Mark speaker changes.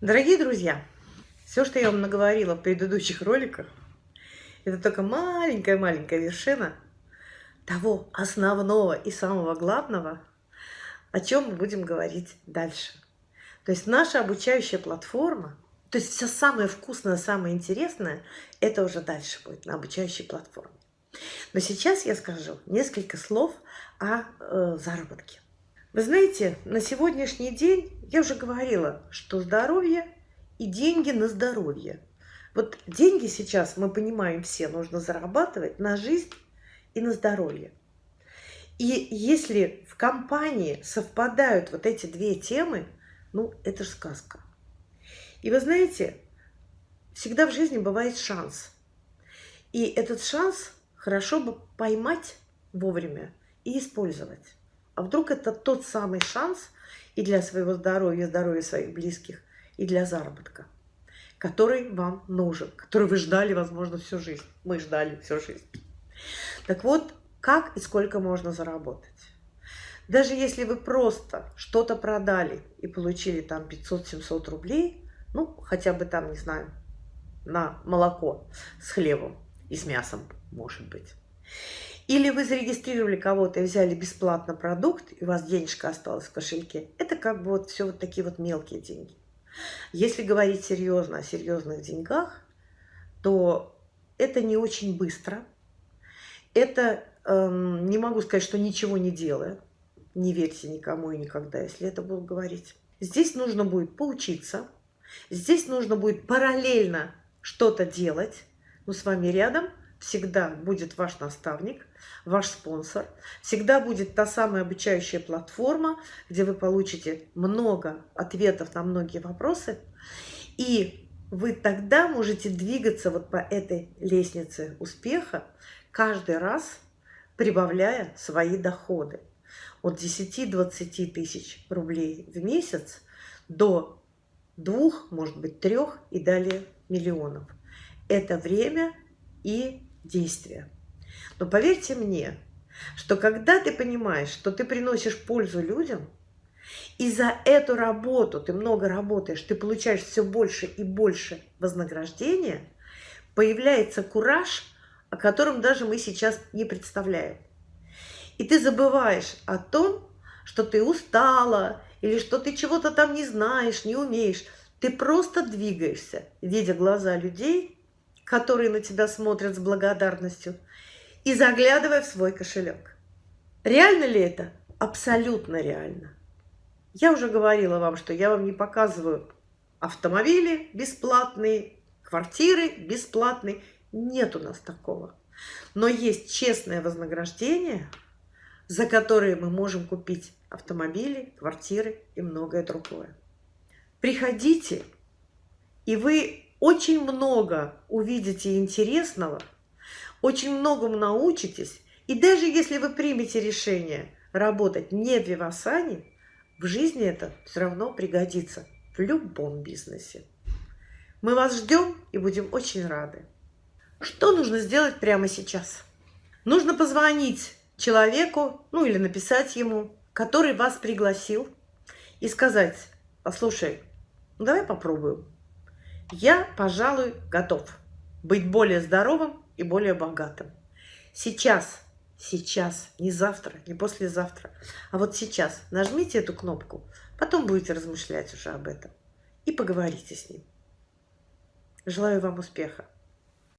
Speaker 1: Дорогие друзья, все, что я вам наговорила в предыдущих роликах, это только маленькая-маленькая вершина того основного и самого главного, о чем мы будем говорить дальше. То есть наша обучающая платформа, то есть все самое вкусное, самое интересное, это уже дальше будет на обучающей платформе. Но сейчас я скажу несколько слов о э, заработке. Вы знаете, на сегодняшний день я уже говорила, что здоровье и деньги на здоровье. Вот деньги сейчас, мы понимаем все, нужно зарабатывать на жизнь и на здоровье. И если в компании совпадают вот эти две темы, ну, это же сказка. И вы знаете, всегда в жизни бывает шанс. И этот шанс хорошо бы поймать вовремя и использовать. А вдруг это тот самый шанс и для своего здоровья, здоровья своих близких, и для заработка, который вам нужен, который вы ждали, возможно, всю жизнь. Мы ждали всю жизнь. Так вот, как и сколько можно заработать? Даже если вы просто что-то продали и получили там 500-700 рублей, ну, хотя бы там, не знаю, на молоко с хлебом и с мясом, может быть. Или вы зарегистрировали кого-то и взяли бесплатно продукт, и у вас денежка осталась в кошельке. Это как бы вот все вот такие вот мелкие деньги. Если говорить серьезно о серьезных деньгах, то это не очень быстро. Это, эм, не могу сказать, что ничего не делая. Не верьте никому и никогда, если это буду говорить. Здесь нужно будет поучиться. Здесь нужно будет параллельно что-то делать. Но с вами рядом всегда будет ваш наставник, ваш спонсор. Всегда будет та самая обучающая платформа, где вы получите много ответов на многие вопросы. И вы тогда можете двигаться вот по этой лестнице успеха, каждый раз прибавляя свои доходы. От 10-20 тысяч рублей в месяц до двух, может быть, трех и далее миллионов. Это время и действия. Но поверьте мне, что когда ты понимаешь, что ты приносишь пользу людям, и за эту работу ты много работаешь, ты получаешь все больше и больше вознаграждения, появляется кураж, о котором даже мы сейчас не представляем. И ты забываешь о том, что ты устала, или что ты чего-то там не знаешь, не умеешь. Ты просто двигаешься, видя глаза людей, которые на тебя смотрят с благодарностью, и заглядывая в свой кошелек. Реально ли это? Абсолютно реально. Я уже говорила вам, что я вам не показываю автомобили бесплатные, квартиры бесплатные. Нет у нас такого. Но есть честное вознаграждение, за которое мы можем купить автомобили, квартиры и многое другое. Приходите, и вы очень много увидите интересного, очень многому научитесь. И даже если вы примете решение работать не в Вивасане, в жизни это все равно пригодится в любом бизнесе. Мы вас ждем и будем очень рады. Что нужно сделать прямо сейчас? Нужно позвонить человеку, ну или написать ему, который вас пригласил, и сказать, послушай, ну давай попробуем. Я, пожалуй, готов быть более здоровым и более богатым. Сейчас, сейчас, не завтра, не послезавтра, а вот сейчас нажмите эту кнопку, потом будете размышлять уже об этом и поговорите с ним. Желаю вам успеха.